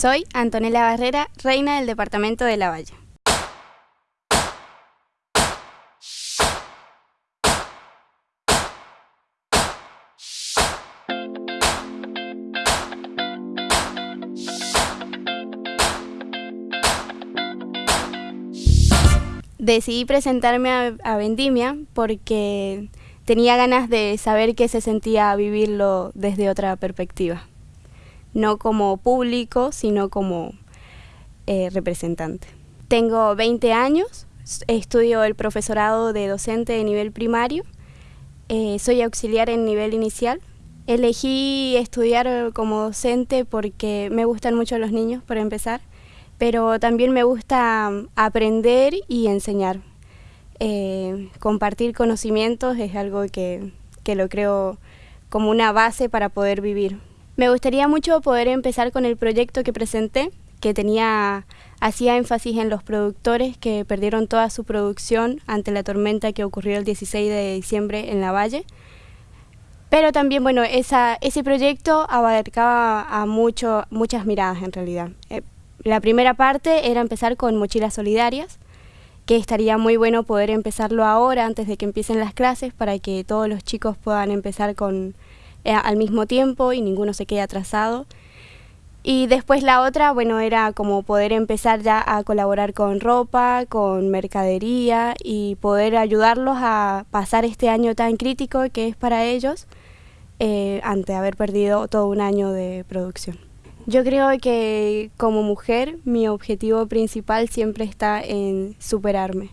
Soy Antonella Barrera, reina del departamento de La Valle. Decidí presentarme a, Vendimia porque tenía ganas de saber qué se sentía vivirlo desde otra perspectiva. No como público, sino como eh, representante. Tengo 20 años, estudio el profesorado de docente de nivel primario, eh, soy auxiliar en nivel inicial. Elegí estudiar como docente porque me gustan mucho los niños, por empezar pero también me gusta aprender y enseñar. Eh, compartir conocimientos es algo que, que lo creo como una base para poder vivir. Me gustaría mucho poder empezar con el proyecto que presenté, que tenía hacía énfasis en los productores que perdieron toda su producción ante la tormenta que ocurrió el 16 de diciembre en la Valle. Pero también, bueno, esa, ese proyecto abarcaba a mucho, muchas miradas en realidad. Eh, la primera parte era empezar con mochilas solidarias, que estaría muy bueno poder empezarlo ahora antes de que empiecen las clases para que todos los chicos puedan empezar con eh, al mismo tiempo y ninguno se quede atrasado. Y después la otra, bueno, era como poder empezar ya a colaborar con ropa, con mercadería y poder ayudarlos a pasar este año tan crítico que es para ellos eh, ante haber perdido todo un año de producción. Yo creo que como mujer mi objetivo principal siempre está en superarme,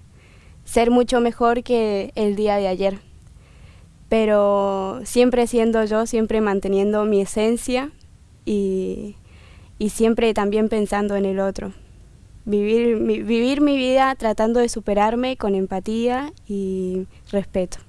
ser mucho mejor que el día de ayer, pero siempre siendo yo, siempre manteniendo mi esencia y, siempre también pensando en el otro. Vivir vivir mi vida tratando de superarme con empatía y respeto.